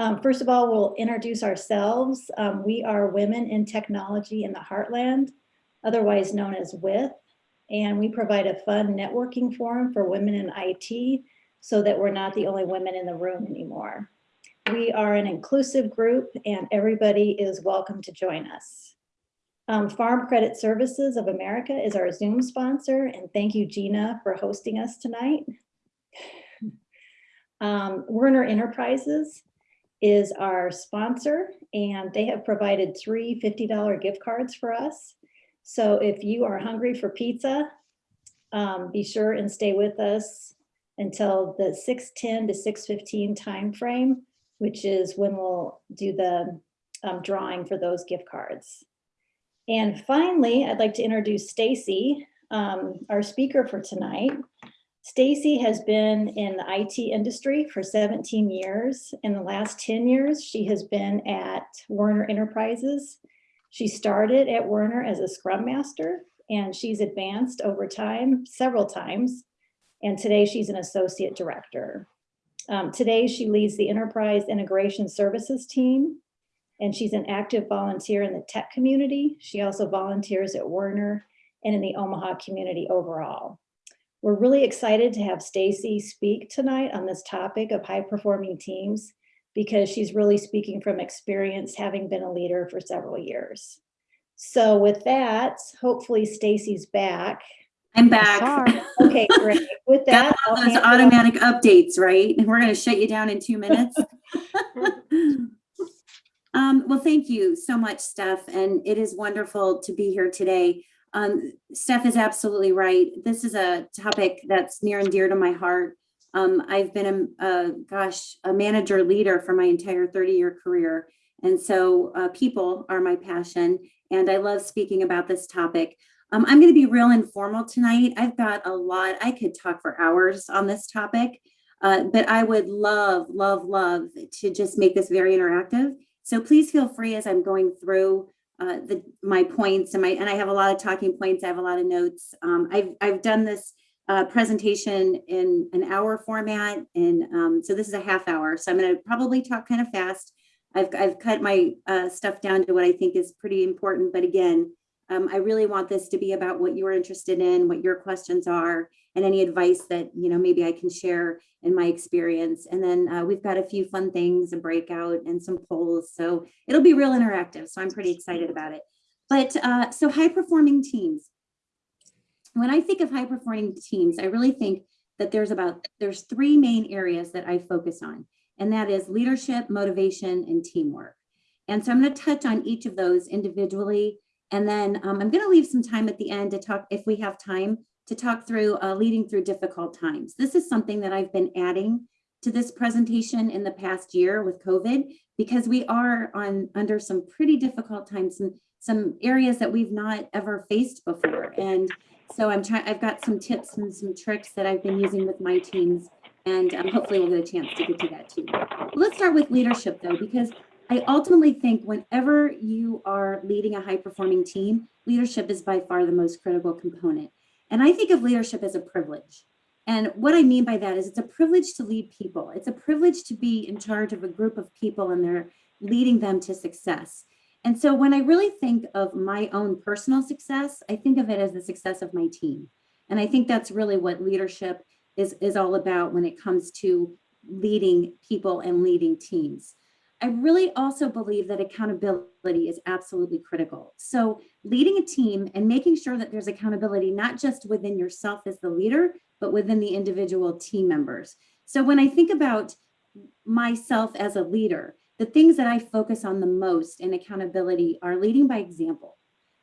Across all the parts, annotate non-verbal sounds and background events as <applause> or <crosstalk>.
Um, first of all, we'll introduce ourselves. Um, we are Women in Technology in the Heartland, otherwise known as WITH. And we provide a fun networking forum for women in IT so that we're not the only women in the room anymore. We are an inclusive group and everybody is welcome to join us. Um, Farm Credit Services of America is our Zoom sponsor and thank you Gina for hosting us tonight. <laughs> Um, Werner Enterprises is our sponsor and they have provided three $50 gift cards for us. So if you are hungry for pizza, um, be sure and stay with us until the 6:10 to 6:15 timeframe, which is when we'll do the um, drawing for those gift cards. And finally, I'd like to introduce Stacy, um, our speaker for tonight. Stacy has been in the IT industry for 17 years. In the last 10 years, she has been at Werner Enterprises. She started at Werner as a Scrum Master and she's advanced over time, several times. And today she's an Associate Director. Um, today she leads the Enterprise Integration Services team and she's an active volunteer in the tech community. She also volunteers at Werner and in the Omaha community overall. We're really excited to have Stacy speak tonight on this topic of high performing teams because she's really speaking from experience having been a leader for several years. So with that, hopefully Stacy's back. I'm back. <laughs> Okay, great. With that, Got those automatic updates, right? And <laughs> we're going to shut you down in two minutes. <laughs> um, well, thank you so much, Steph. And it is wonderful to be here today. Um, Steph is absolutely right. This is a topic that's near and dear to my heart. Um, I've been a, a, gosh, a manager leader for my entire 30 year career. And so uh, people are my passion and I love speaking about this topic. Um, I'm gonna be real informal tonight. I've got a lot, I could talk for hours on this topic, uh, but I would love, love, love to just make this very interactive. So please feel free as I'm going through uh, the, my points and my and I have a lot of talking points. I have a lot of notes. Um, I've I've done this uh, presentation in an hour format, and um, so this is a half hour. So I'm going to probably talk kind of fast. I've I've cut my uh, stuff down to what I think is pretty important. But again, um, I really want this to be about what you're interested in, what your questions are, and any advice that you know maybe I can share in my experience. And then uh, we've got a few fun things, a breakout, and some polls. So it'll be real interactive. So I'm pretty excited about it. But uh, so high performing teams. When I think of high performing teams, I really think that there's about there's three main areas that I focus on, and that is leadership, motivation, and teamwork. And so I'm going to touch on each of those individually and then um, I'm going to leave some time at the end to talk, if we have time, to talk through uh, leading through difficult times. This is something that I've been adding to this presentation in the past year with COVID, because we are on under some pretty difficult times and some areas that we've not ever faced before. And so I'm trying, I've got some tips and some tricks that I've been using with my teams, and um, hopefully we'll get a chance to get to that too. Let's start with leadership though, because I ultimately think whenever you are leading a high performing team, leadership is by far the most critical component. And I think of leadership as a privilege. And what I mean by that is it's a privilege to lead people. It's a privilege to be in charge of a group of people and they're leading them to success. And so when I really think of my own personal success, I think of it as the success of my team. And I think that's really what leadership is, is all about when it comes to leading people and leading teams. I really also believe that accountability is absolutely critical. So leading a team and making sure that there's accountability, not just within yourself as the leader, but within the individual team members. So when I think about myself as a leader, the things that I focus on the most in accountability are leading by example,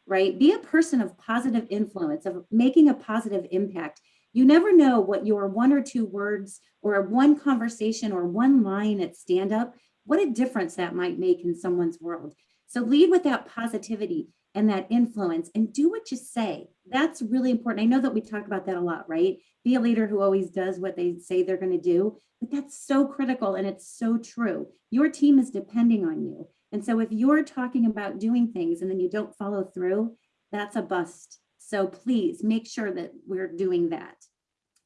right? Be a person of positive influence, of making a positive impact. You never know what your one or two words or one conversation or one line at stand up what a difference that might make in someone's world. So lead with that positivity and that influence and do what you say. That's really important. I know that we talk about that a lot, right? Be a leader who always does what they say they're going to do, but that's so critical and it's so true. Your team is depending on you. And so if you're talking about doing things and then you don't follow through, that's a bust. So please make sure that we're doing that.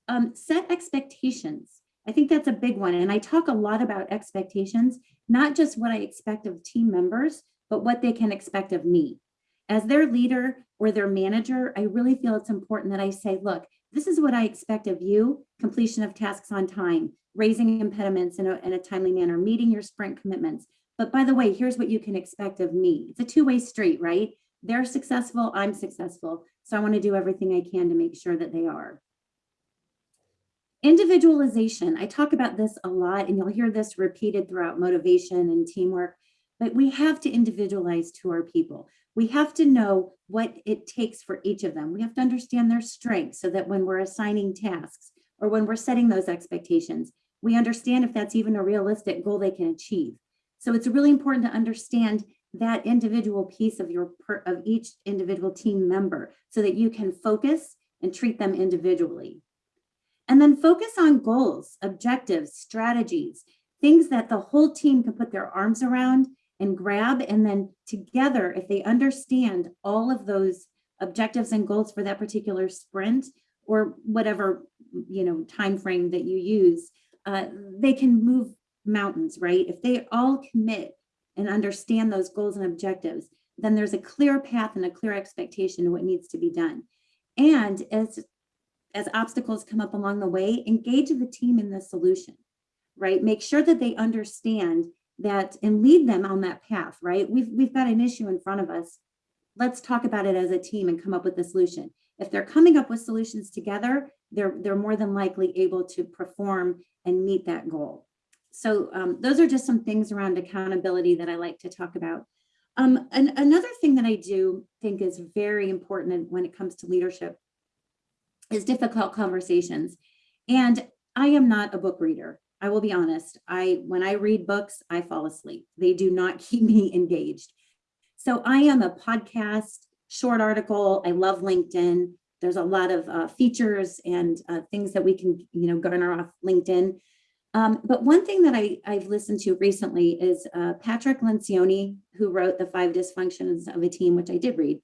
Um, set expectations I think that's a big one. And I talk a lot about expectations, not just what I expect of team members, but what they can expect of me. As their leader or their manager, I really feel it's important that I say, look, this is what I expect of you, completion of tasks on time, raising impediments in a, in a timely manner, meeting your sprint commitments. But by the way, here's what you can expect of me. It's a two-way street, right? They're successful, I'm successful. So I want to do everything I can to make sure that they are. Individualization, I talk about this a lot and you'll hear this repeated throughout motivation and teamwork, but we have to individualize to our people. We have to know what it takes for each of them. We have to understand their strengths so that when we're assigning tasks or when we're setting those expectations, we understand if that's even a realistic goal they can achieve. So it's really important to understand that individual piece of your of each individual team member so that you can focus and treat them individually. And then focus on goals, objectives, strategies, things that the whole team can put their arms around and grab. And then together, if they understand all of those objectives and goals for that particular sprint or whatever you know time frame that you use, uh, they can move mountains, right? If they all commit and understand those goals and objectives, then there's a clear path and a clear expectation of what needs to be done. And as as obstacles come up along the way, engage the team in the solution, right? Make sure that they understand that and lead them on that path, right? We've, we've got an issue in front of us. Let's talk about it as a team and come up with a solution. If they're coming up with solutions together, they're, they're more than likely able to perform and meet that goal. So um, those are just some things around accountability that I like to talk about. Um, and another thing that I do think is very important when it comes to leadership is difficult conversations. And I am not a book reader. I will be honest. I when I read books, I fall asleep. They do not <laughs> keep me engaged. So I am a podcast, short article. I love LinkedIn. There's a lot of uh, features and uh, things that we can, you know, garner off LinkedIn. Um, but one thing that I, I've listened to recently is uh, Patrick Lencioni, who wrote The Five Dysfunctions of a Team, which I did read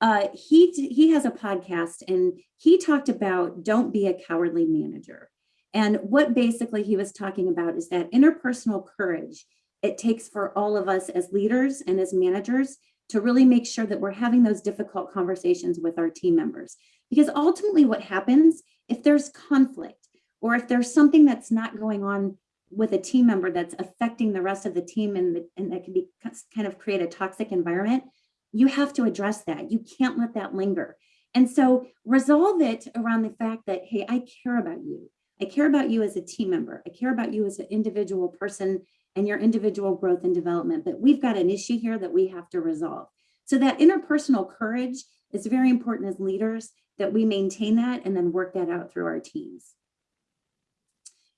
uh, he he has a podcast and he talked about don't be a cowardly manager. And what basically he was talking about is that interpersonal courage it takes for all of us as leaders and as managers to really make sure that we're having those difficult conversations with our team members. Because ultimately what happens if there's conflict or if there's something that's not going on with a team member that's affecting the rest of the team and, the, and that can be kind of create a toxic environment, you have to address that. You can't let that linger. And so resolve it around the fact that, hey, I care about you. I care about you as a team member. I care about you as an individual person and your individual growth and development. But we've got an issue here that we have to resolve. So that interpersonal courage is very important as leaders that we maintain that and then work that out through our teams.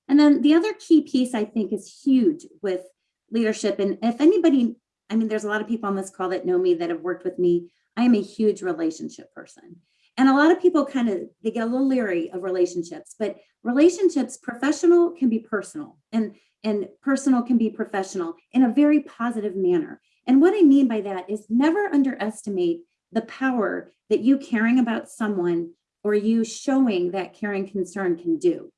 And then the other key piece I think is huge with leadership. And if anybody I mean, there's a lot of people on this call that know me that have worked with me. I am a huge relationship person. And a lot of people kind of, they get a little leery of relationships, but relationships, professional can be personal and, and personal can be professional in a very positive manner. And what I mean by that is never underestimate the power that you caring about someone or you showing that caring concern can do.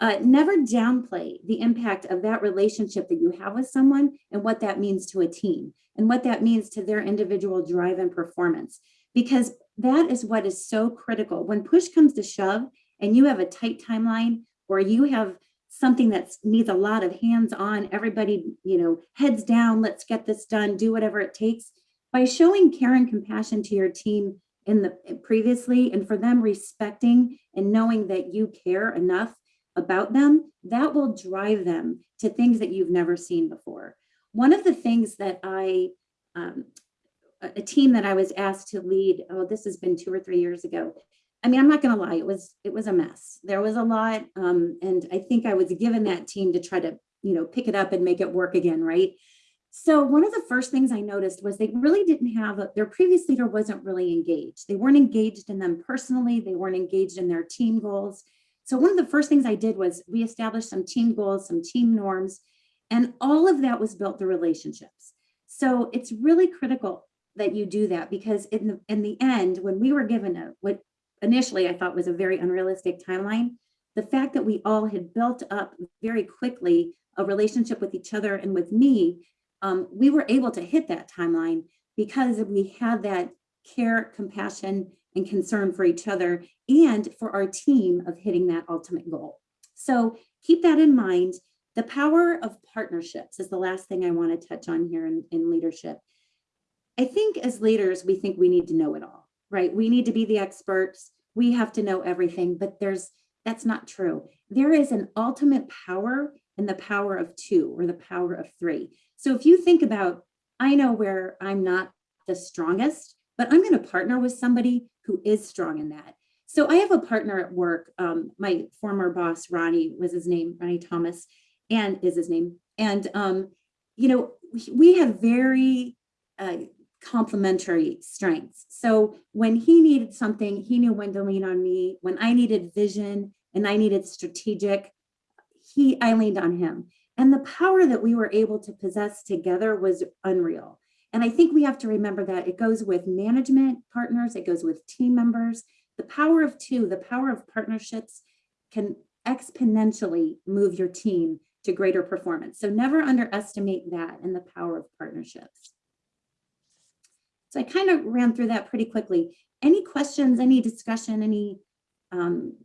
Uh, never downplay the impact of that relationship that you have with someone and what that means to a team and what that means to their individual drive and performance, because that is what is so critical. When push comes to shove and you have a tight timeline or you have something that needs a lot of hands on, everybody, you know, heads down, let's get this done, do whatever it takes. By showing care and compassion to your team in the previously and for them respecting and knowing that you care enough about them, that will drive them to things that you've never seen before. One of the things that I, um, a team that I was asked to lead, oh, this has been two or three years ago. I mean, I'm not gonna lie, it was it was a mess. There was a lot, um, and I think I was given that team to try to, you know, pick it up and make it work again, right? So one of the first things I noticed was they really didn't have, a, their previous leader wasn't really engaged. They weren't engaged in them personally. They weren't engaged in their team goals. So one of the first things I did was we established some team goals, some team norms, and all of that was built through relationships. So it's really critical that you do that because in the in the end, when we were given a what initially I thought was a very unrealistic timeline, the fact that we all had built up very quickly a relationship with each other and with me, um, we were able to hit that timeline because we had that care, compassion, and concern for each other and for our team of hitting that ultimate goal. So keep that in mind. The power of partnerships is the last thing I want to touch on here in, in leadership. I think as leaders, we think we need to know it all, right? We need to be the experts. We have to know everything, but there's that's not true. There is an ultimate power in the power of two or the power of three. So if you think about, I know where I'm not the strongest, but I'm going to partner with somebody who is strong in that. So I have a partner at work. Um, my former boss, Ronnie, was his name, Ronnie Thomas, and is his name. And um, you know, we, have very uh, complementary strengths. So when he needed something, he knew when to lean on me. When I needed vision and I needed strategic, he I leaned on him. And the power that we were able to possess together was unreal. And I think we have to remember that it goes with management partners, it goes with team members. The power of two, the power of partnerships can exponentially move your team to greater performance. So never underestimate that and the power of partnerships. So I kind of ran through that pretty quickly. Any questions, any discussion, any um,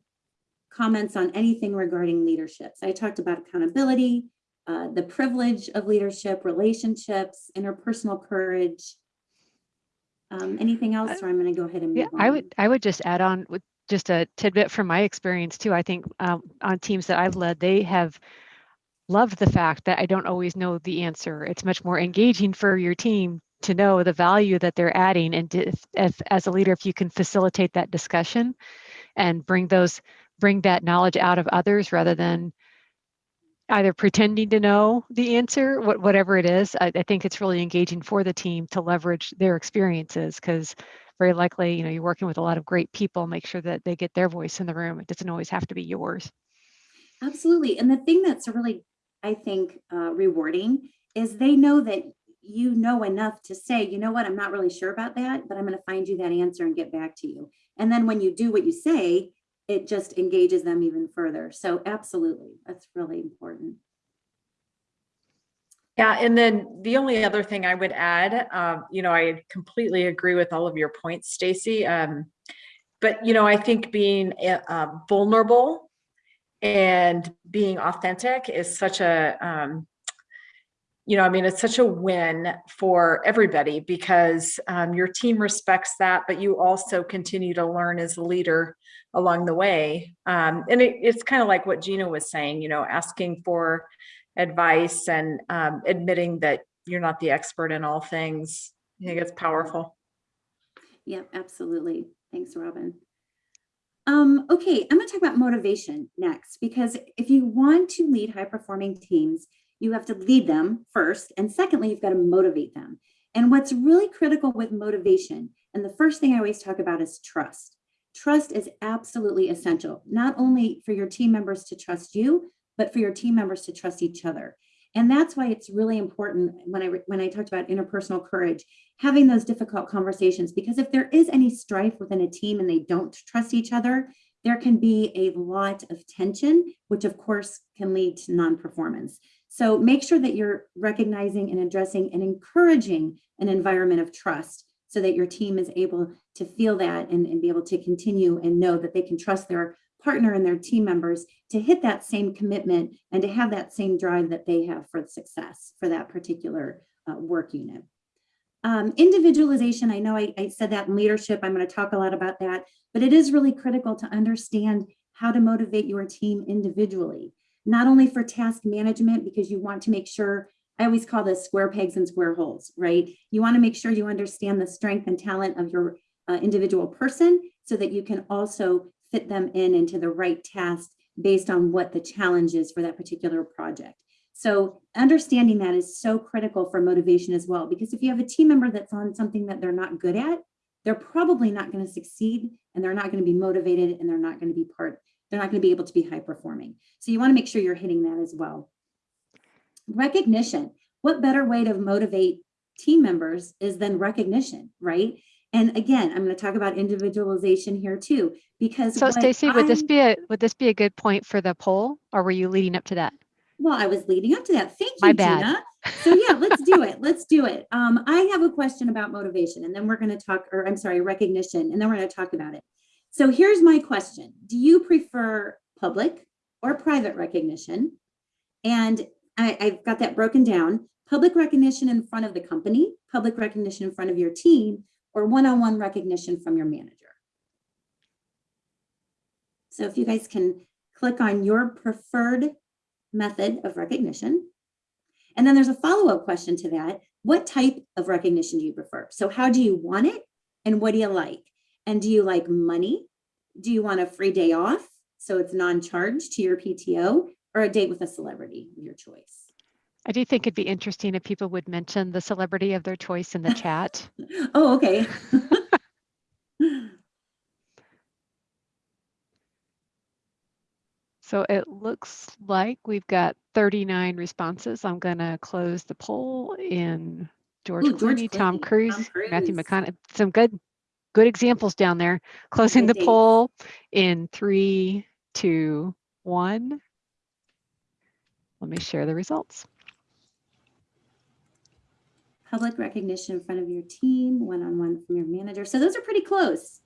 comments on anything regarding leadership? So I talked about accountability, uh, the privilege of leadership, relationships, interpersonal courage. Um, anything else, or I'm going to go ahead and move Yeah, I would I would just add on with just a tidbit from my experience too. I think um, on teams that I've led, they have loved the fact that I don't always know the answer. It's much more engaging for your team to know the value that they're adding, and if, if as a leader, if you can facilitate that discussion and bring those bring that knowledge out of others rather than either pretending to know the answer, what, whatever it is, I, I think it's really engaging for the team to leverage their experiences because very likely, you know, you're working with a lot of great people, make sure that they get their voice in the room. It doesn't always have to be yours. Absolutely. And the thing that's really, I think, uh, rewarding is they know that you know enough to say, you know what, I'm not really sure about that, but I'm going to find you that answer and get back to you. And then when you do what you say, it just engages them even further. So absolutely, that's really important. Yeah, and then the only other thing I would add, um, you know, I completely agree with all of your points, Stacy. Um, but you know, I think being uh, vulnerable and being authentic is such a, um, you know, I mean, it's such a win for everybody because um, your team respects that, but you also continue to learn as a leader along the way. Um, and it, it's kind of like what Gina was saying, you know, asking for advice and um, admitting that you're not the expert in all things. I think it's powerful. Yep, absolutely. Thanks, Robin. Um, okay, I'm to talk about motivation next, because if you want to lead high performing teams, you have to lead them first. And secondly, you've got to motivate them. And what's really critical with motivation, and the first thing I always talk about is trust. Trust is absolutely essential, not only for your team members to trust you, but for your team members to trust each other. And that's why it's really important when I when I talked about interpersonal courage, having those difficult conversations, because if there is any strife within a team and they don't trust each other, there can be a lot of tension, which of course can lead to non-performance. So make sure that you're recognizing and addressing and encouraging an environment of trust so that your team is able to feel that and, and be able to continue and know that they can trust their partner and their team members to hit that same commitment and to have that same drive that they have for success for that particular uh, work unit. Um, individualization, I know I, I said that in leadership, I'm going to talk a lot about that, but it is really critical to understand how to motivate your team individually, not only for task management, because you want to make sure, I always call this square pegs and square holes, right? You want to make sure you understand the strength and talent of your uh, individual person so that you can also fit them in into the right task based on what the challenge is for that particular project. So understanding that is so critical for motivation as well, because if you have a team member that's on something that they're not good at, they're probably not going to succeed and they're not going to be motivated and they're not going to be part, they're not going to be able to be high performing. So you want to make sure you're hitting that as well. Recognition. What better way to motivate team members is than recognition, right? And again, I'm going to talk about individualization here too, because So Stacy, would this be a, would this be a good point for the poll or were you leading up to that? Well, I was leading up to that. Thank you, My bad. Gina. So yeah, let's do it. Let's do it. Um, I have a question about motivation and then we're going to talk, or I'm sorry, recognition, and then we're going to talk about it. So here's my question. Do you prefer public or private recognition? And I, I've got that broken down. Public recognition in front of the company, public recognition in front of your team, or one-on-one recognition from your manager. So if you guys can click on your preferred method of recognition. And then there's a follow-up question to that. What type of recognition do you prefer? So how do you want it? And what do you like? And do you like money? Do you want a free day off? So it's non-charged to your PTO or a date with a celebrity of your choice? I do think it'd be interesting if people would mention the celebrity of their choice in the chat. <laughs> Oh, okay. <laughs> So it looks like we've got 39 responses. I'm gonna close the poll in George Ooh, George Clooney, Tom Cruise, Tom Matthew McConaughey, some good, good examples down there. Closing the poll in three, two, one. Let me share the results. public recognition in front of your team, one-on-one from your manager. So those are pretty close.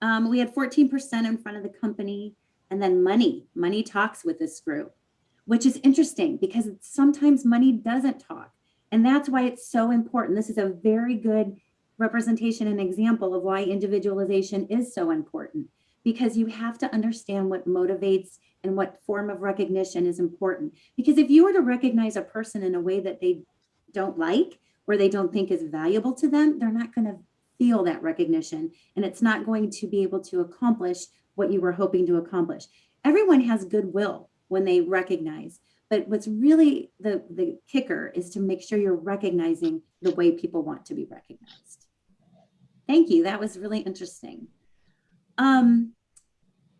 Um, we had 14% in front of the company and then money, money talks with this group, which is interesting because sometimes money doesn't talk. And that's why it's so important. This is a very good representation and example of why individualization is so important because you have to understand what motivates and what form of recognition is important. Because if you were to recognize a person in a way that they don't like, or they don't think is valuable to them, they're not going to feel that recognition and it's not going to be able to accomplish what you were hoping to accomplish. Everyone has goodwill when they recognize, but what's really the, the kicker is to make sure you're recognizing the way people want to be recognized. Thank you. That was really interesting. Um,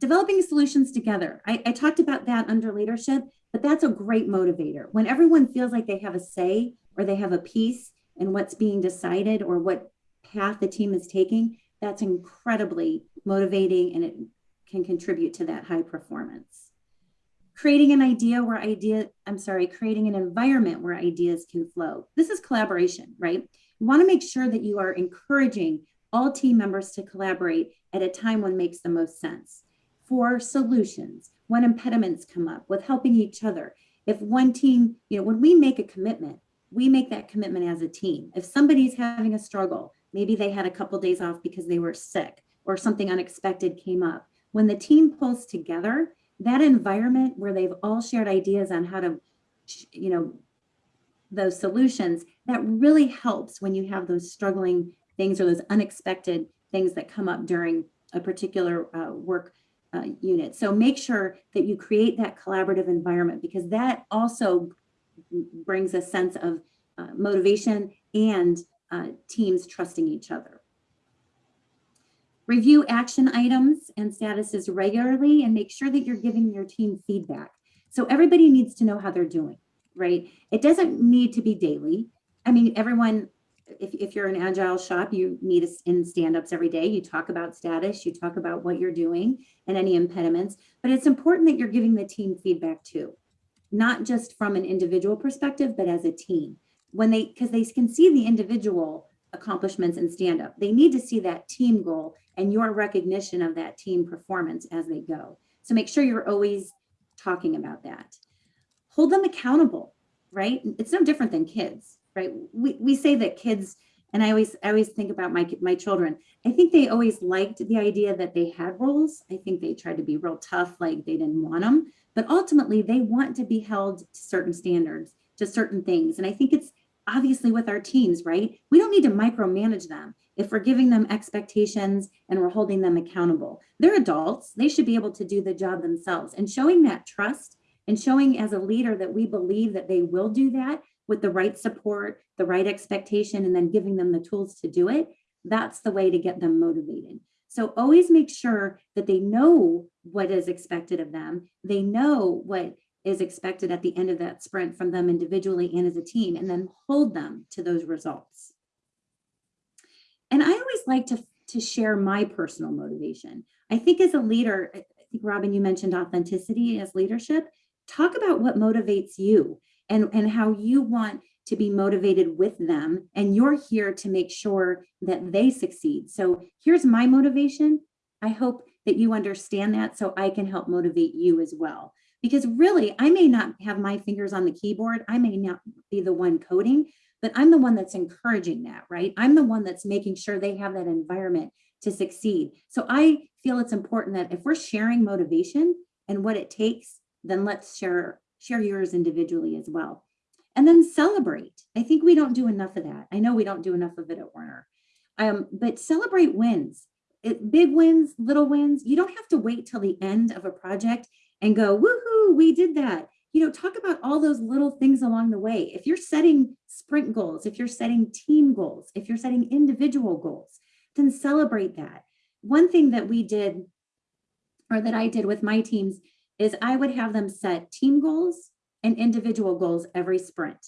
developing solutions together. I, I talked about that under leadership, but that's a great motivator. When everyone feels like they have a say or they have a piece in what's being decided or what path the team is taking, that's incredibly motivating and it can contribute to that high performance. Creating an idea where idea, I'm sorry, creating an environment where ideas can flow. This is collaboration, right? You want to make sure that you are encouraging all team members to collaborate at a time when makes the most sense for solutions, when impediments come up, with helping each other. If one team, you know, when we make a commitment, we make that commitment as a team. If somebody's having a struggle, maybe they had a couple days off because they were sick or something unexpected came up. When the team pulls together, that environment where they've all shared ideas on how to, you know, those solutions, that really helps when you have those struggling things or those unexpected things that come up during a particular uh, work uh, unit. So make sure that you create that collaborative environment because that also brings a sense of uh, motivation and uh, teams trusting each other. Review action items and statuses regularly and make sure that you're giving your team feedback. So everybody needs to know how they're doing, right? It doesn't need to be daily. I mean, everyone, if, if you're an agile shop, you meet us in stand-ups every day. You talk about status, you talk about what you're doing and any impediments, but it's important that you're giving the team feedback too not just from an individual perspective, but as a team. When they, because they can see the individual accomplishments and stand up, they need to see that team goal and your recognition of that team performance as they go. So make sure you're always talking about that. Hold them accountable, right? It's no different than kids, right? We, we say that kids, and I always, I always think about my, my children. I think they always liked the idea that they had roles. I think they tried to be real tough, like they didn't want them but ultimately they want to be held to certain standards, to certain things. And I think it's obviously with our teams, right? We don't need to micromanage them if we're giving them expectations and we're holding them accountable. They're adults, they should be able to do the job themselves. And showing that trust and showing as a leader that we believe that they will do that with the right support, the right expectation, and then giving them the tools to do it, that's the way to get them motivated. So always make sure that they know what is expected of them. They know what is expected at the end of that sprint from them individually and as a team, and then hold them to those results. And I always like to, to share my personal motivation. I think as a leader, I think Robin, you mentioned authenticity as leadership. Talk about what motivates you and, and how you want to be motivated with them. And you're here to make sure that they succeed. So here's my motivation. I hope that you understand that so I can help motivate you as well. Because really, I may not have my fingers on the keyboard. I may not be the one coding, but I'm the one that's encouraging that, right? I'm the one that's making sure they have that environment to succeed. So I feel it's important that if we're sharing motivation and what it takes, then let's share share yours individually as well. And then celebrate. I think we don't do enough of that. I know we don't do enough of it at Werner. Um, but celebrate wins. It, big wins, little wins. You don't have to wait till the end of a project and go, woohoo, we did that. You know, talk about all those little things along the way. If you're setting sprint goals, if you're setting team goals, if you're setting individual goals, then celebrate that. One thing that we did, or that I did with my teams, is I would have them set team goals and individual goals every sprint.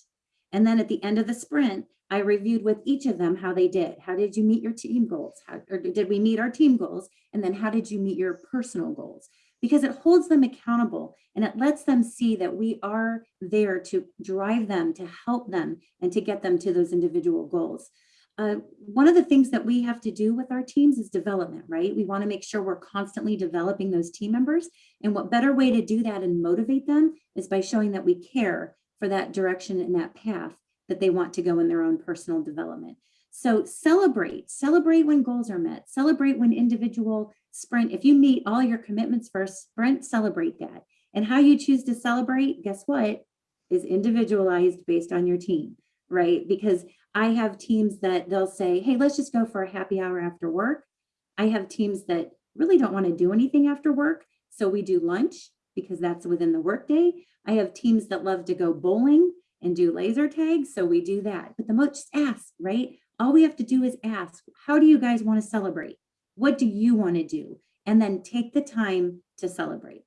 And then at the end of the sprint, I reviewed with each of them how they did. How did you meet your team goals? How, or did we meet our team goals? And then how did you meet your personal goals? Because it holds them accountable and it lets them see that we are there to drive them, to help them, and to get them to those individual goals. Uh, one of the things that we have to do with our teams is development, right? We want to make sure we're constantly developing those team members. And what better way to do that and motivate them is by showing that we care for that direction and that path that they want to go in their own personal development. So celebrate, celebrate when goals are met, celebrate when individual sprint, if you meet all your commitments for a sprint, celebrate that. And how you choose to celebrate, guess what, is individualized based on your team, right? Because I have teams that they'll say, hey, let's just go for a happy hour after work. I have teams that really don't want to do anything after work. So we do lunch because that's within the workday. I have teams that love to go bowling and do laser tag. So we do that. But the most ask, right? All we have to do is ask, how do you guys want to celebrate? What do you want to do? And then take the time to celebrate.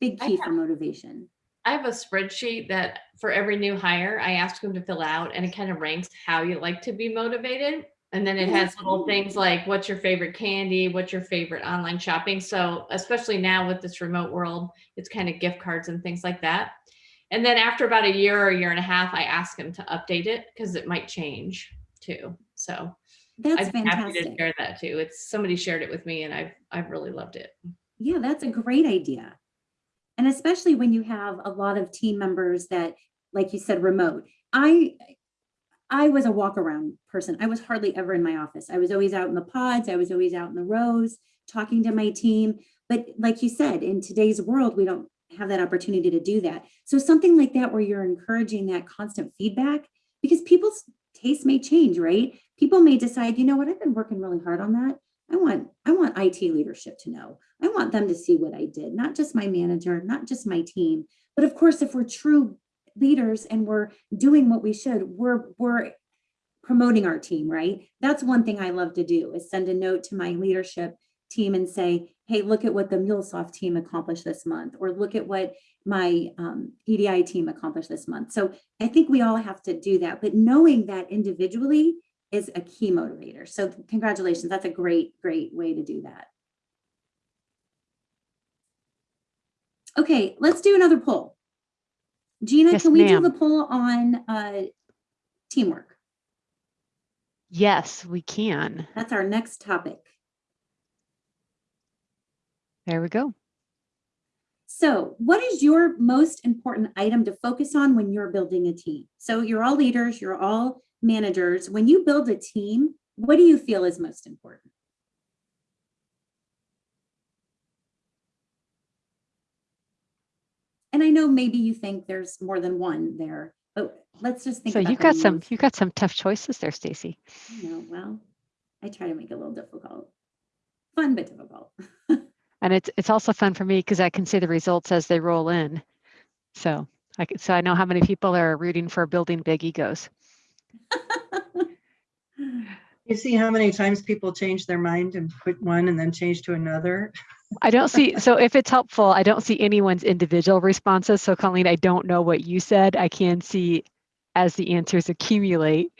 Big key have- for motivation. I have a spreadsheet that for every new hire, I ask them to fill out and it kind of ranks how you like to be motivated. And then it has little things like what's your favorite candy, what's your favorite online shopping. So especially now with this remote world, it's kind of gift cards and things like that. And then after about a year or a year and a half, I ask them to update it because it might change too. So That's I'd be happy to fantastic. share that too. It's somebody shared it with me and I've I've really loved it. Yeah, that's a great idea. And especially when you have a lot of team members that, like you said, remote. I I was a walk around person. I was hardly ever in my office. I was always out in the pods. I was always out in the rows talking to my team. But like you said, in today's world, we don't have that opportunity to do that. So something like that where you're encouraging that constant feedback because people's tastes may change, right? People may decide, you know what, I've been working really hard on that. I want I want IT leadership to know. I want them to see what I did, not just my manager, not just my team. But of course, if we're true leaders and we're doing what we should, we're we're promoting our team, right? That's one thing I love to do is send a note to my leadership team and say, hey, look at what the MuleSoft team accomplished this month, or look at what my um, EDI team accomplished this month. So I think we all have to do that, but knowing that individually is a key motivator. So congratulations, that's a great, great way to do that. Okay, let's do another poll. Gina, Yes, can we do the poll on uh, teamwork? Yes, we can. That's our next topic. There we go. So what is your most important item to focus on when you're building a team? So you're all leaders, you're all managers. When you build a team, what do you feel is most important? And I know maybe you think there's more than one there, but let's just think So you got some you got some tough choices there, Stacy. you know, well, I try to make it a little difficult. Fun but difficult. <laughs> And it's it's also fun for me because I can see the results as they roll in. So I can, so I know how many people are rooting for building big egos. You see how many times people change their mind and put one and then change to another? I don't see so if it's helpful, I don't see anyone's individual responses. So Colleen, I don't know what you said. I can see as the answers accumulate.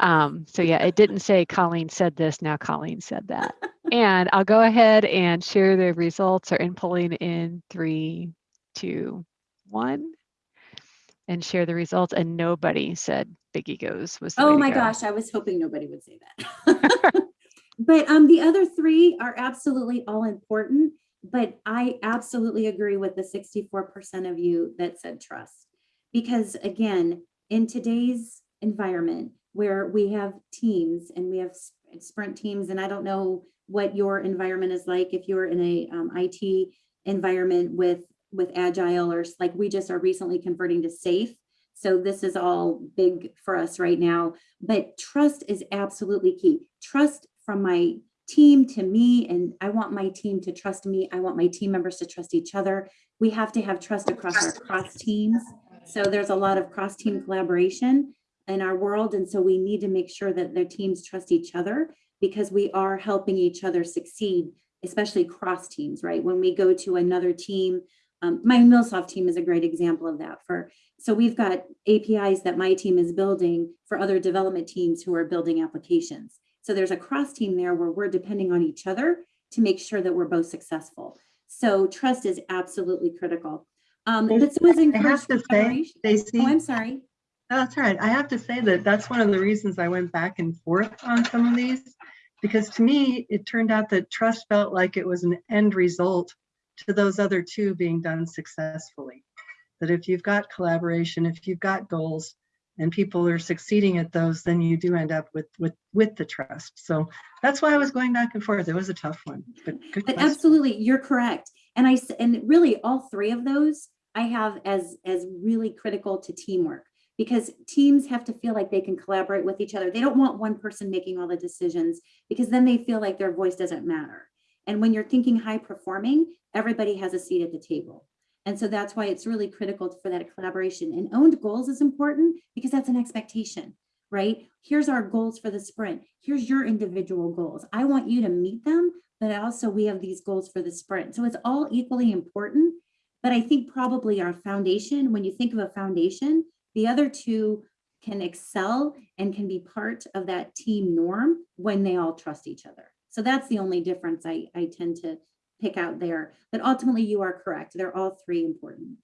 Um, so yeah, it didn't say Colleen said this, now Colleen said that. and I'll go ahead and share the results are in polling in three, two, one. And share the results and nobody said big egos was Oh my go. gosh, I was hoping nobody would say that. <laughs> But um, the other three are absolutely all important, but I absolutely agree with the sixty-four percent of you that said trust. Because again, in today's environment where we have teams and we have sprint teams, and I don't know what your environment is like, if you're in a um, IT environment with, with agile or like we just are recently converting to SAFe. So this is all big for us right now, but trust is absolutely key. Trust from my team to me, and I want my team to trust me. I want my team members to trust each other. We have to have trust across our cross teams. So there's a lot of cross team collaboration in our world. And so we need to make sure that their teams trust each other because we are helping each other succeed, especially cross teams, right? When we go to another team, um, my MuleSoft team is a great example of that for so we've got APIs that my team is building for other development teams who are building applications. So there's a cross team there where we're depending on each other to make sure that we're both successful. So trust is absolutely critical. Um, There's- but so is I encouraged have to say, Oh, I'm sorry. that's all right. I have to say that that's one of the reasons I went back and forth on some of these. Because to me, it turned out that trust felt like it was an end result to those other two being done successfully. That if you've got collaboration, if you've got goals and people are succeeding at those, then you do end up with, with, with the trust. So that's why I was going back and forth. It was a tough one, but good But absolutely, you're correct. And I and really all three of those I have as, as really critical to teamwork. Because teams have to feel like they can collaborate with each other. They don't want one person making all the decisions because then they feel like their voice doesn't matter. And when you're thinking high performing, everybody has a seat at the table. And so that's why it's really critical for that collaboration. And owned goals is important because that's an expectation, right? Here's our goals for the sprint. Here's your individual goals. I want you to meet them, but also we have these goals for the sprint. So it's all equally important. But I think probably our foundation, when you think of a foundation, the other two can excel and can be part of that team norm when they all trust each other. So that's the only difference I, I tend to pick out there. But ultimately, you are correct. They're all three important.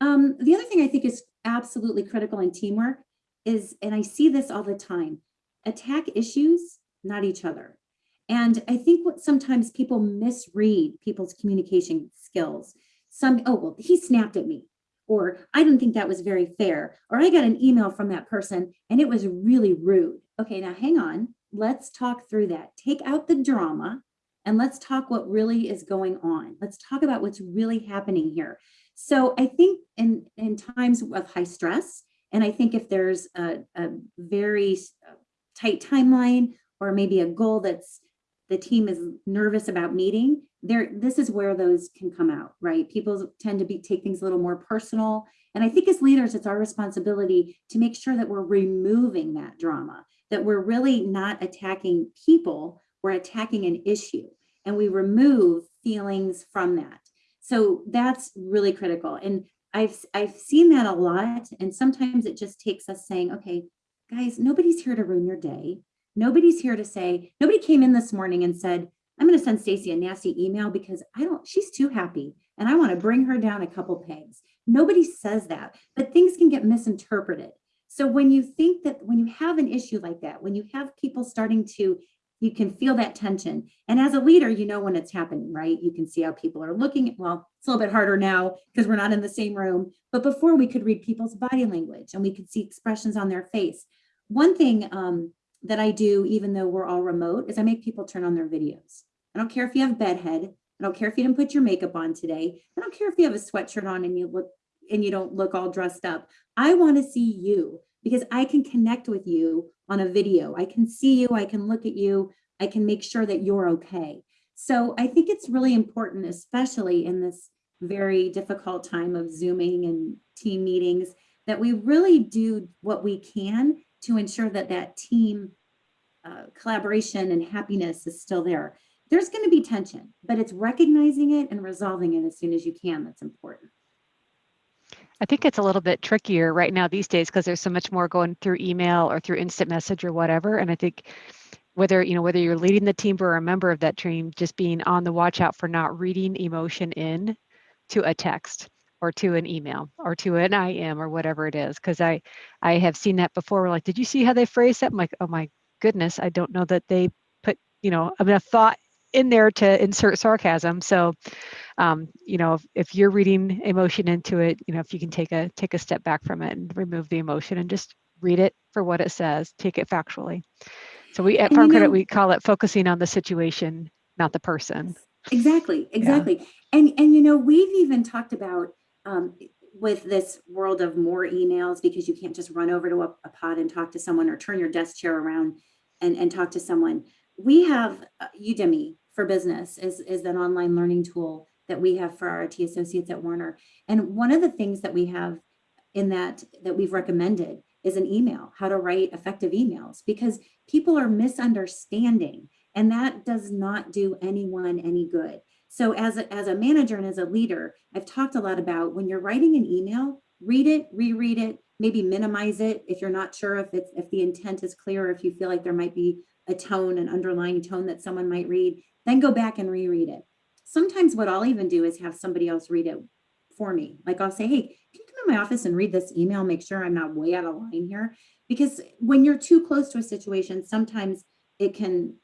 Um, the other thing I think is absolutely critical in teamwork is, and I see this all the time, attack issues, not each other. And I think what sometimes people misread people's communication skills. Some, oh, well, he snapped at me, or I didn't think that was very fair, or I got an email from that person and it was really rude. Okay, now hang on. Let's talk through that. Take out the drama and let's talk what really is going on. Let's talk about what's really happening here. So I think in, in times of high stress, and I think if there's a, a very uh, tight timeline or maybe a goal that's the team is nervous about meeting, there this is where those can come out, right? People tend to be take things a little more personal. And I think as leaders, it's our responsibility to make sure that we're removing that drama, that we're really not attacking people, we're attacking an issue and we remove feelings from that. So that's really critical. And I've I've seen that a lot. And sometimes it just takes us saying, okay, guys, nobody's here to ruin your day. Nobody's here to say, nobody came in this morning and said, I'm going to send Stacy a nasty email because I don't, she's too happy and I want to bring her down a couple pegs. Nobody says that, but things can get misinterpreted. So when you think that when you have an issue like that, when you have people starting to, you can feel that tension. And as a leader, you know when it's happening, right? You can see how people are looking. Well, it's a little bit harder now because we're not in the same room. But before we could read people's body language and we could see expressions on their face. One thing um, that I do, even though we're all remote, is I make people turn on their videos. I don't care if you have bedhead. I don't care if you didn't put your makeup on today. I don't care if you have a sweatshirt on and you look and you don't look all dressed up. I want to see you because I can connect with you on a video. I can see you, I can look at you, I can make sure that you're okay. So I think it's really important, especially in this very difficult time of Zooming and team meetings, that we really do what we can to ensure that that team uh, collaboration and happiness is still there. There's going to be tension, but it's recognizing it and resolving it as soon as you can that's important. I think it's a little bit trickier right now these days because there's so much more going through email or through instant message or whatever. And I think whether, you know, whether you're leading the team or a member of that team, just being on the watch out for not reading emotion in to a text or to an email or to an IM or whatever it is. Cause I, I have seen that before. We're like, did you see how they phrased that? I'm like, oh my goodness, I don't know that they put, you know, enough thought in there to insert sarcasm. So, um, you know, if, if you're reading emotion into it, you know, if you can take a take a step back from it and remove the emotion and just read it for what it says, take it factually. So we at And Farm Credit know- we call it focusing on the situation, not the person. Exactly, exactly. And and you know, we've even talked about um with this world of more emails because you can't just run over to a, a pod and talk to someone or turn your desk chair around and and talk to someone. We have uh, Udemy for Business is is an online learning tool that we have for our IT associates at Werner. And one of the things that we have in that that we've recommended is an email, how to write effective emails because people are misunderstanding and that does not do anyone any good. So as a, as a manager and as a leader, I've talked a lot about when you're writing an email, read it, reread it, maybe minimize it if you're not sure if it's if the intent is clear, or if you feel like there might be a tone, an underlying tone that someone might read, then go back and reread it. Sometimes what I'll even do is have somebody else read it for me. Like I'll say, hey, can you come in my office and read this email, make sure I'm not way out of line here? Because when you're too close to a situation, sometimes it can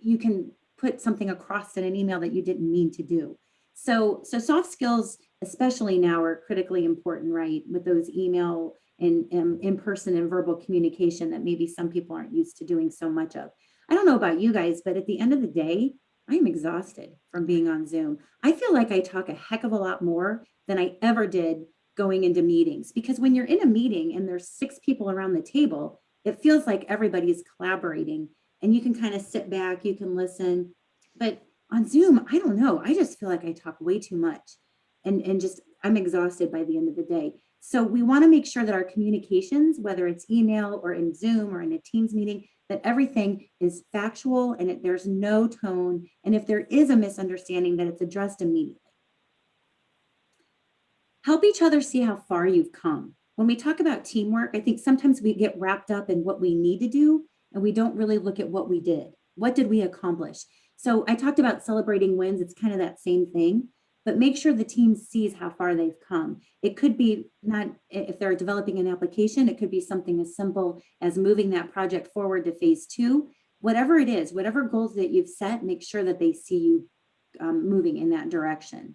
you can put something across in an email that you didn't mean to do. So, so soft skills, especially now, are critically important, right? With those email and, and in-person and verbal communication that maybe some people aren't used to doing so much of. I don't know about you guys, but at the end of the day, I am exhausted from being on Zoom. I feel like I talk a heck of a lot more than I ever did going into meetings because when you're in a meeting and there's six people around the table, it feels like everybody's collaborating and you can kind of sit back, you can listen. But on Zoom, I don't know. I just feel like I talk way too much and, and just I'm exhausted by the end of the day. So we want to make sure that our communications, whether it's email or in Zoom or in a Teams meeting, that everything is factual and it, there's no tone. And if there is a misunderstanding, that it's addressed immediately. Help each other see how far you've come. When we talk about teamwork, I think sometimes we get wrapped up in what we need to do and we don't really look at what we did. What did we accomplish? So I talked about celebrating wins. It's kind of that same thing, but make sure the team sees how far they've come. It could be not, if they're developing an application, it could be something as simple as moving that project forward to phase two. Whatever it is, whatever goals that you've set, make sure that they see you um, moving in that direction.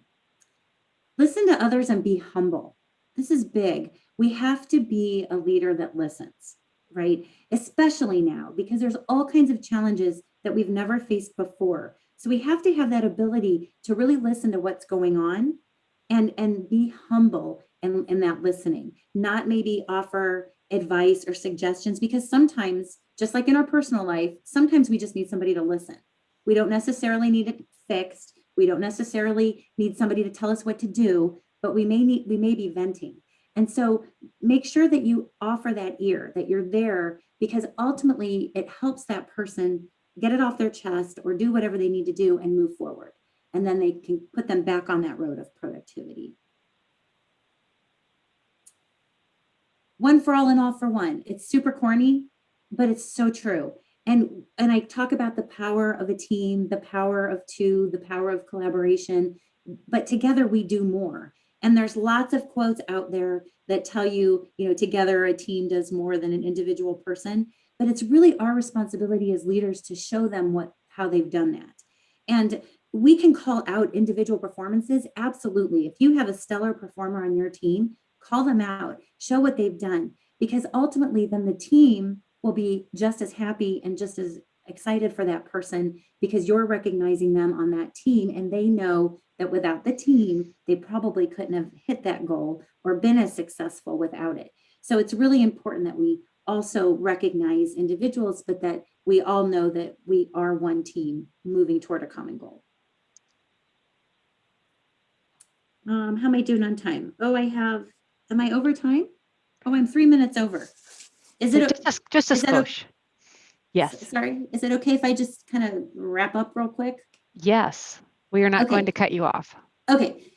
Listen to others and be humble. This is big. We have to be a leader that listens right? Especially now, because there's all kinds of challenges that we've never faced before. So we have to have that ability to really listen to what's going on and, and be humble in, in that listening, not maybe offer advice or suggestions, because sometimes, just like in our personal life, sometimes we just need somebody to listen. We don't necessarily need it fixed. We don't necessarily need somebody to tell us what to do, but we may need, we may be venting. And so make sure that you offer that ear, that you're there, because ultimately it helps that person get it off their chest or do whatever they need to do and move forward. And then they can put them back on that road of productivity. One for all and all for one. It's super corny, but it's so true. And, and I talk about the power of a team, the power of two, the power of collaboration, but together we do more. And there's lots of quotes out there that tell you, you know, together a team does more than an individual person, but it's really our responsibility as leaders to show them what how they've done that. And we can call out individual performances, absolutely. If you have a stellar performer on your team, call them out, show what they've done, because ultimately then the team will be just as happy and just as excited for that person because you're recognizing them on that team and they know that without the team, they probably couldn't have hit that goal or been as successful without it. So it's really important that we also recognize individuals, but that we all know that we are one team moving toward a common goal. Um, how am I doing on time? Oh, I have, am I over time? Oh, I'm three minutes over. Is it, Just a, just a okay? skosh. Yes, sorry, is it okay if I just kind of wrap up real quick? yes. We are not going to cut you off. Okay.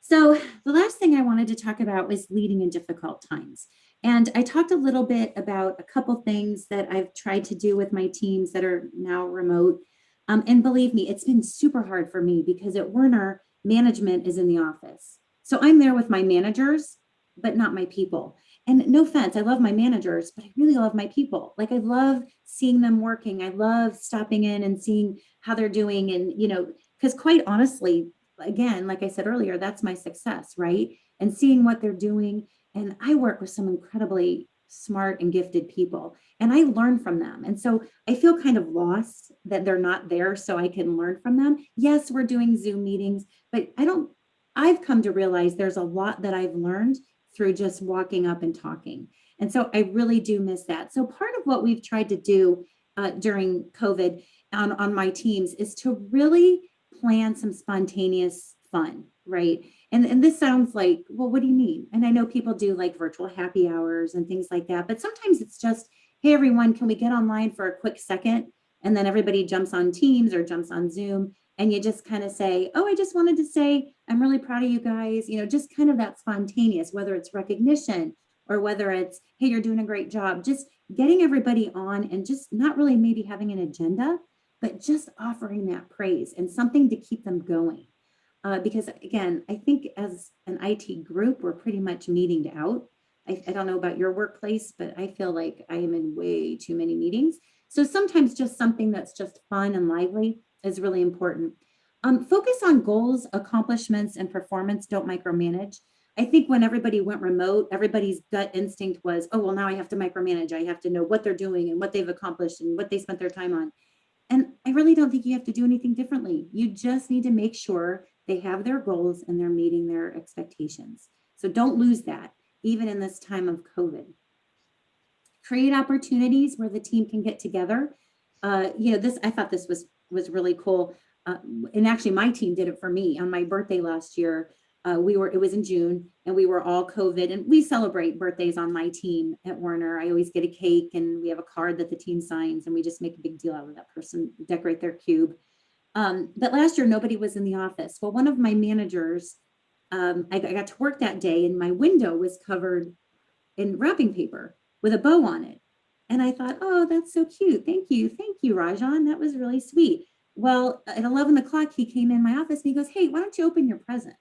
So the last thing I wanted to talk about was leading in difficult times. And I talked a little bit about a couple things that I've tried to do with my teams that are now remote. Um, and believe me, it's been super hard for me because at Werner, management is in the office. So I'm there with my managers, but not my people. And no offense, I love my managers, but I really love my people. Like I love seeing them working. I love stopping in and seeing how they're doing. And, you know, because quite honestly, again, like I said earlier, that's my success, right? And seeing what they're doing. And I work with some incredibly smart and gifted people and I learn from them. And so I feel kind of lost that they're not there so I can learn from them. Yes, we're doing Zoom meetings, but I don't, I've come to realize there's a lot that I've learned through just walking up and talking. And so I really do miss that. So part of what we've tried to do uh, during COVID on, on my teams is to really plan some spontaneous fun, right? And, and this sounds like, well, what do you mean? And I know people do like virtual happy hours and things like that, but sometimes it's just, hey, everyone, can we get online for a quick second? And then everybody jumps on Teams or jumps on Zoom and you just kind of say, oh, I just wanted to say, I'm really proud of you guys. You know, just kind of that spontaneous, whether it's recognition or whether it's, hey, you're doing a great job, just getting everybody on and just not really maybe having an agenda, but just offering that praise and something to keep them going. Uh, because again, I think as an IT group, we're pretty much meeting out. I, I don't know about your workplace, but I feel like I am in way too many meetings. So sometimes just something that's just fun and lively is really important. Um, focus on goals, accomplishments, and performance. Don't micromanage. I think when everybody went remote, everybody's gut instinct was, oh, well, now I have to micromanage. I have to know what they're doing and what they've accomplished and what they spent their time on. And I really don't think you have to do anything differently. You just need to make sure they have their goals and they're meeting their expectations. So don't lose that, even in this time of COVID. Create opportunities where the team can get together. Uh, you know, this, I thought this was, was really cool. Uh, and actually my team did it for me on my birthday last year. Uh, we were, it was in June and we were all COVID and we celebrate birthdays on my team at Werner. I always get a cake and we have a card that the team signs and we just make a big deal out of that person, decorate their cube. Um, but last year, nobody was in the office. Well, one of my managers, um, I, I got to work that day and my window was covered in wrapping paper with a bow on it. And I thought, oh, that's so cute. Thank you. Thank you, Rajan. That was really sweet. Well, at 11 o'clock, he came in my office and he goes, hey, why don't you open your present?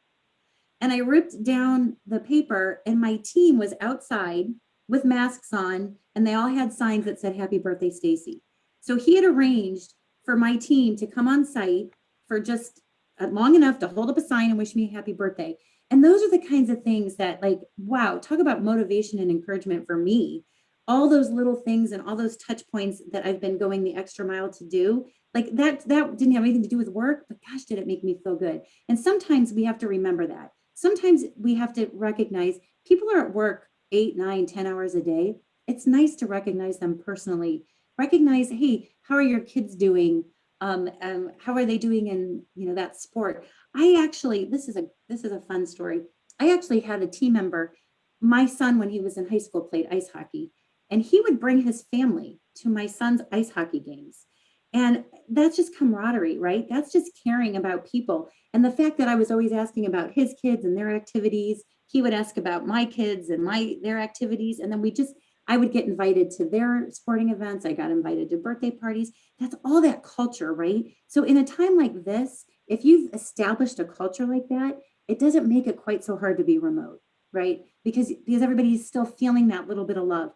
And I ripped down the paper and my team was outside with masks on and they all had signs that said, happy birthday, Stacy. So he had arranged for my team to come on site for just uh, long enough to hold up a sign and wish me a happy birthday. And those are the kinds of things that like, wow, talk about motivation and encouragement for me. All those little things and all those touch points that I've been going the extra mile to do, like that, that didn't have anything to do with work, but gosh, did it make me feel good. And sometimes we have to remember that. Sometimes we have to recognize people are at work eight, nine, ten hours a day. It's nice to recognize them personally recognize, hey, how are your kids doing? Um, um, how are they doing in you know that sport? I actually, this is a this is a fun story. I actually had a team member, my son when he was in high school played ice hockey, and he would bring his family to my son's ice hockey games. And that's just camaraderie, right? That's just caring about people. And the fact that I was always asking about his kids and their activities, he would ask about my kids and my their activities. And then we just I would get invited to their sporting events. I got invited to birthday parties. That's all that culture, right? So in a time like this, if you've established a culture like that, it doesn't make it quite so hard to be remote, right? Because, because everybody's still feeling that little bit of love.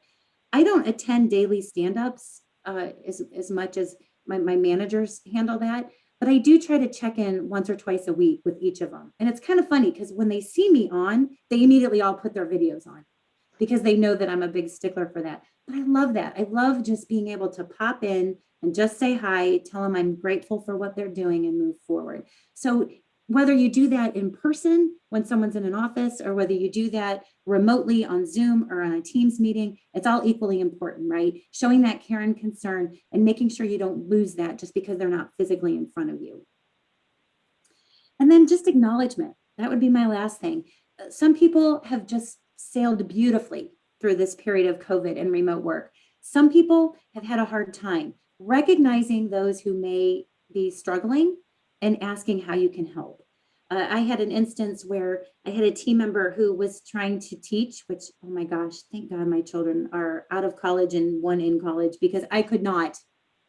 I don't attend daily stand-ups uh, as, as much as my, my managers handle that, but I do try to check in once or twice a week with each of them. And it's kind of funny because when they see me on, they immediately all put their videos on because they know that I'm a big stickler for that. But I love that. I love just being able to pop in and just say hi, tell them I'm grateful for what they're doing and move forward. So whether you do that in person when someone's in an office or whether you do that remotely on Zoom or on a Teams meeting, it's all equally important, right? Showing that care and concern and making sure you don't lose that just because they're not physically in front of you. And then just acknowledgement. That would be my last thing. Some people have just sailed beautifully through this period of COVID and remote work. Some people have had a hard time recognizing those who may be struggling and asking how you can help. Uh, I had an instance where I had a team member who was trying to teach, which, oh my gosh, thank God my children are out of college and one in college because I could not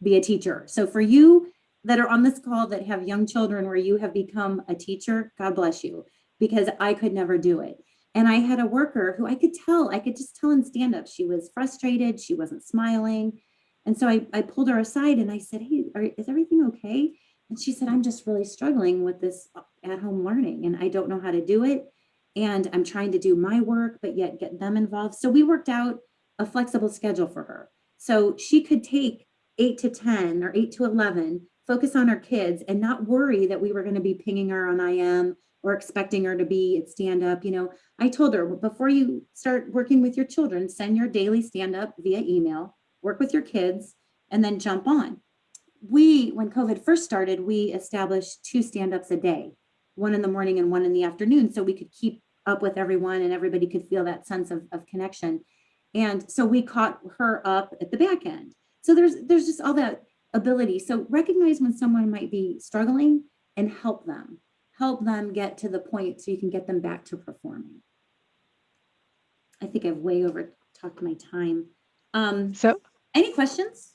be a teacher. So for you that are on this call that have young children where you have become a teacher, God bless you, because I could never do it. And I had a worker who I could tell, I could just tell in stand up, she was frustrated, she wasn't smiling. And so I, I pulled her aside and I said, Hey, are, is everything okay? And she said, I'm just really struggling with this uh, at home learning and I don't know how to do it. And I'm trying to do my work, but yet get them involved. So we worked out a flexible schedule for her. So she could take eight to 10 or eight to 11, focus on her kids and not worry that we were going to be pinging her on IM or expecting her to be at stand up. You know, I told her before you start working with your children, send your daily stand up via email, work with your kids, and then jump on. We, when COVID first started, we established two stand ups a day, one in the morning and one in the afternoon, so we could keep up with everyone and everybody could feel that sense of, of connection. And so we caught her up at the back end. So there's there's just all that ability. So recognize when someone might be struggling and help them. Help them get to the point so you can get them back to performing. I think I've way over talked my time. Um, So any questions?